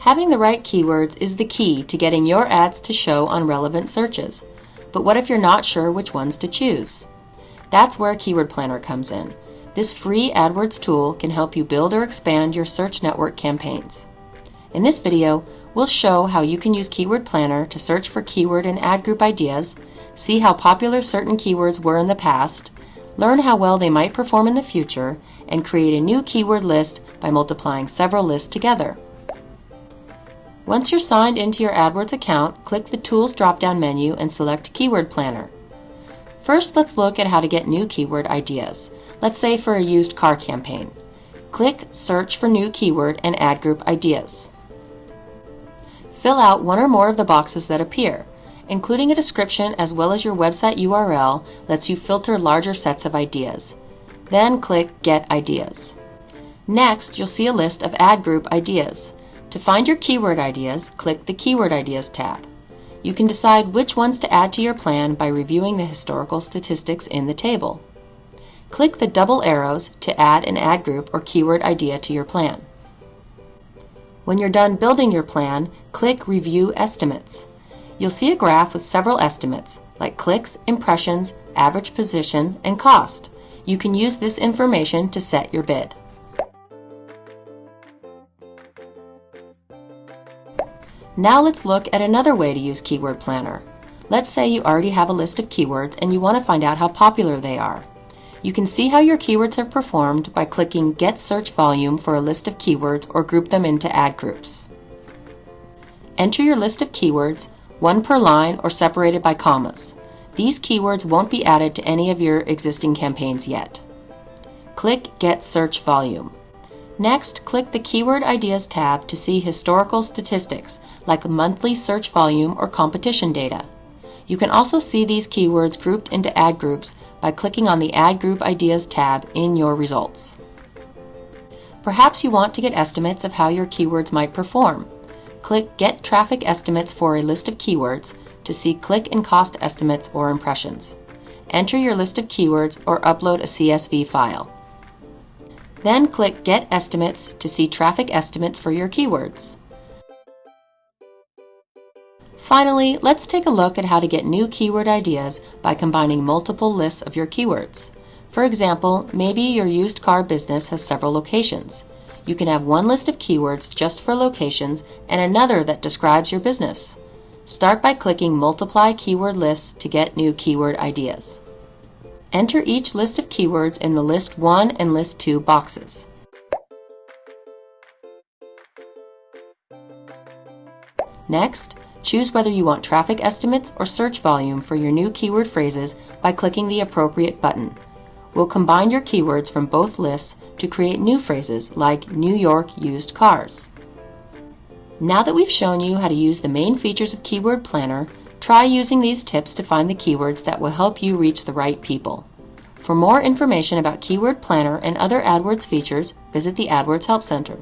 Having the right keywords is the key to getting your ads to show on relevant searches. But what if you're not sure which ones to choose? That's where Keyword Planner comes in. This free AdWords tool can help you build or expand your search network campaigns. In this video, we'll show how you can use Keyword Planner to search for keyword and ad group ideas, see how popular certain keywords were in the past, learn how well they might perform in the future, and create a new keyword list by multiplying several lists together. Once you're signed into your AdWords account, click the Tools drop-down menu and select Keyword Planner. First, let's look at how to get new keyword ideas. Let's say for a used car campaign. Click Search for New Keyword and Ad Group Ideas. Fill out one or more of the boxes that appear. Including a description as well as your website URL lets you filter larger sets of ideas. Then click Get Ideas. Next, you'll see a list of ad group ideas. To find your keyword ideas, click the Keyword Ideas tab. You can decide which ones to add to your plan by reviewing the historical statistics in the table. Click the double arrows to add an ad group or keyword idea to your plan. When you're done building your plan, click Review Estimates you'll see a graph with several estimates, like clicks, impressions, average position, and cost. You can use this information to set your bid. Now let's look at another way to use Keyword Planner. Let's say you already have a list of keywords and you want to find out how popular they are. You can see how your keywords have performed by clicking Get Search Volume for a list of keywords or group them into ad groups. Enter your list of keywords one per line or separated by commas. These keywords won't be added to any of your existing campaigns yet. Click Get Search Volume. Next, click the Keyword Ideas tab to see historical statistics like monthly search volume or competition data. You can also see these keywords grouped into ad groups by clicking on the Ad Group Ideas tab in your results. Perhaps you want to get estimates of how your keywords might perform. Click Get Traffic Estimates for a list of keywords to see click and cost estimates or impressions. Enter your list of keywords or upload a CSV file. Then click Get Estimates to see traffic estimates for your keywords. Finally, let's take a look at how to get new keyword ideas by combining multiple lists of your keywords. For example, maybe your used car business has several locations. You can have one list of keywords just for locations and another that describes your business. Start by clicking Multiply Keyword Lists to get new keyword ideas. Enter each list of keywords in the List 1 and List 2 boxes. Next, choose whether you want traffic estimates or search volume for your new keyword phrases by clicking the appropriate button. We'll combine your keywords from both lists to create new phrases like New York used cars. Now that we've shown you how to use the main features of Keyword Planner, try using these tips to find the keywords that will help you reach the right people. For more information about Keyword Planner and other AdWords features, visit the AdWords Help Center.